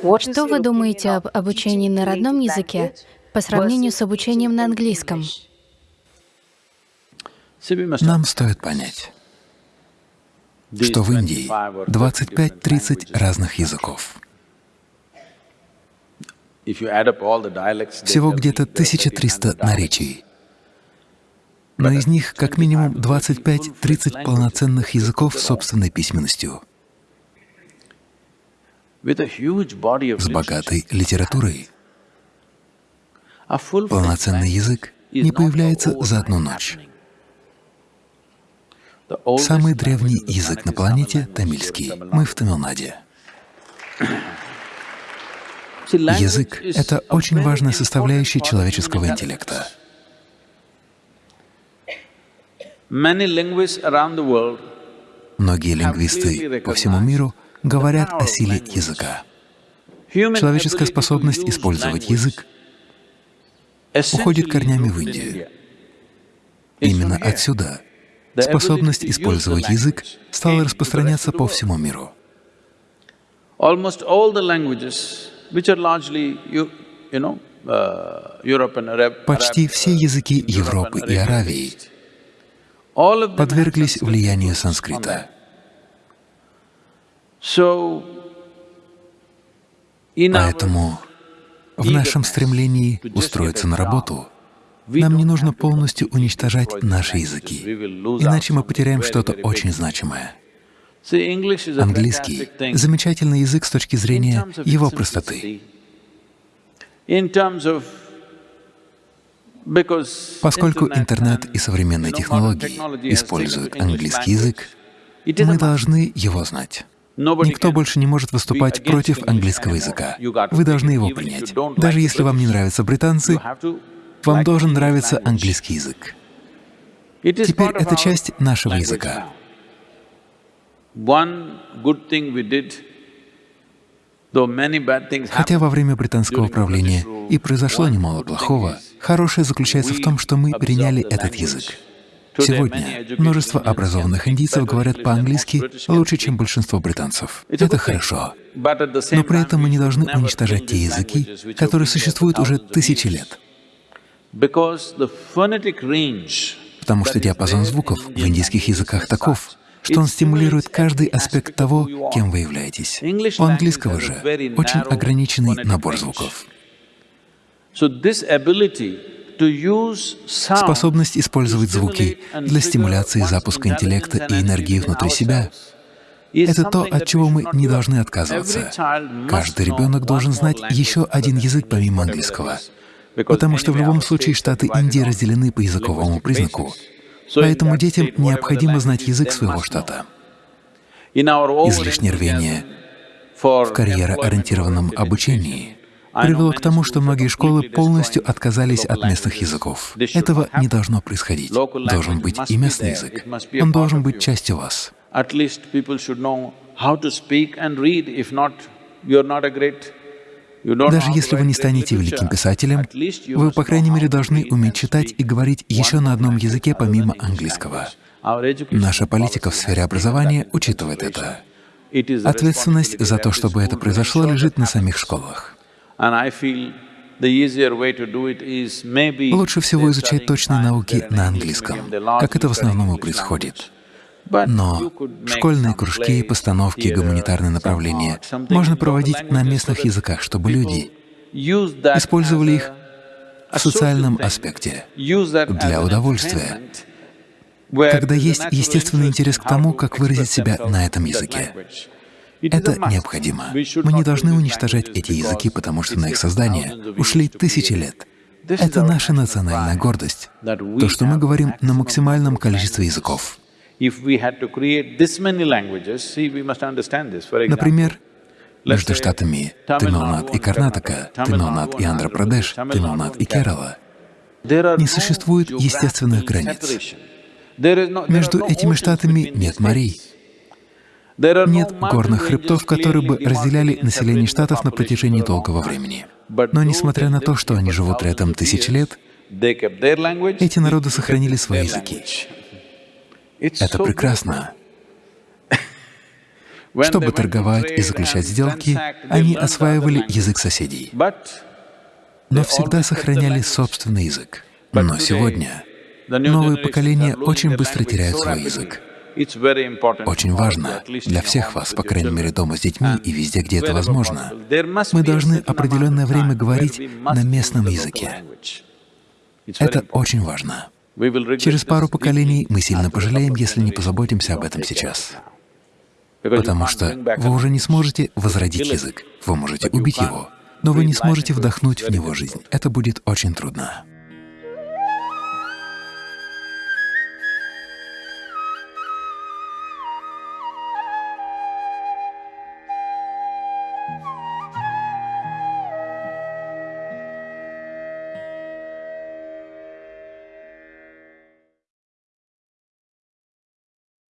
Что вы думаете об обучении на родном языке по сравнению с обучением на английском? Нам стоит понять, что в Индии 25-30 разных языков. Всего где-то 1300 наречий. Но из них как минимум 25-30 полноценных языков с собственной письменностью, с богатой литературой. Полноценный язык не появляется за одну ночь. Самый древний язык на планете — тамильский. Мы в Тамилнаде. Язык — это очень важная составляющая человеческого интеллекта. Многие лингвисты по всему миру говорят о силе языка. Человеческая способность использовать язык уходит корнями в Индию. Именно отсюда способность использовать язык стала распространяться по всему миру. Почти все языки Европы и Аравии подверглись влиянию санскрита. Поэтому в нашем стремлении устроиться на работу нам не нужно полностью уничтожать наши языки, иначе мы потеряем что-то очень значимое. Английский — замечательный язык с точки зрения его простоты. Поскольку интернет и современные технологии используют английский язык, мы должны его знать. Никто больше не может выступать против английского языка. Вы должны его принять. Даже если вам не нравятся британцы, вам должен нравиться английский язык. Теперь это часть нашего языка. Хотя во время британского правления и произошло немало плохого, хорошее заключается в том, что мы переняли этот язык. Сегодня множество образованных индийцев говорят по-английски лучше, чем большинство британцев. Это хорошо. Но при этом мы не должны уничтожать те языки, которые существуют уже тысячи лет. Потому что диапазон звуков в индийских языках таков, что он стимулирует каждый аспект того, кем вы являетесь. У английского же очень ограниченный набор звуков. Способность использовать звуки для стимуляции запуска интеллекта и энергии внутри себя — это то, от чего мы не должны отказываться. Каждый ребенок должен знать еще один язык помимо английского, потому что в любом случае штаты Индии разделены по языковому признаку, поэтому детям необходимо знать язык своего штата. Излишнее рвение в карьероориентированном обучении привело к тому, что многие школы полностью отказались от местных языков. Этого не должно происходить. Должен быть и местный язык. Он должен быть частью вас. Даже если вы не станете великим писателем, вы, по крайней мере, должны уметь читать и говорить еще на одном языке помимо английского. Наша политика в сфере образования учитывает это. Ответственность за то, чтобы это произошло, лежит на самих школах. Лучше всего изучать точные науки на английском, как это в основном и происходит. Но школьные кружки, постановки, гуманитарные направления можно проводить на местных языках, чтобы люди использовали их в социальном аспекте, для удовольствия, когда есть естественный интерес к тому, как выразить себя на этом языке. Это необходимо. Мы не должны уничтожать эти языки, потому что на их создание ушли тысячи лет. Это наша национальная гордость, то, что мы говорим на максимальном количестве языков. Например, между штатами Тамилнад и Карнатака, Тамилнад и Андхра-Прадеш, Тамилнад и Керала не существует естественных границ. Между этими штатами нет морей. Нет горных хребтов, которые бы разделяли население штатов на протяжении долгого времени. Но несмотря на то, что они живут рядом тысячи лет, эти народы сохранили свои языки. Это прекрасно. Чтобы торговать и заключать сделки, они осваивали язык соседей, но всегда сохраняли собственный язык. Но сегодня новые поколения очень быстро теряют свой язык. Очень важно для всех вас, по крайней мере дома с детьми и везде, где это возможно, мы должны определенное время говорить на местном языке. Это очень важно. Через пару поколений мы сильно пожалеем, если не позаботимся об этом сейчас. Потому что вы уже не сможете возродить язык, вы можете убить его, но вы не сможете вдохнуть в него жизнь. Это будет очень трудно.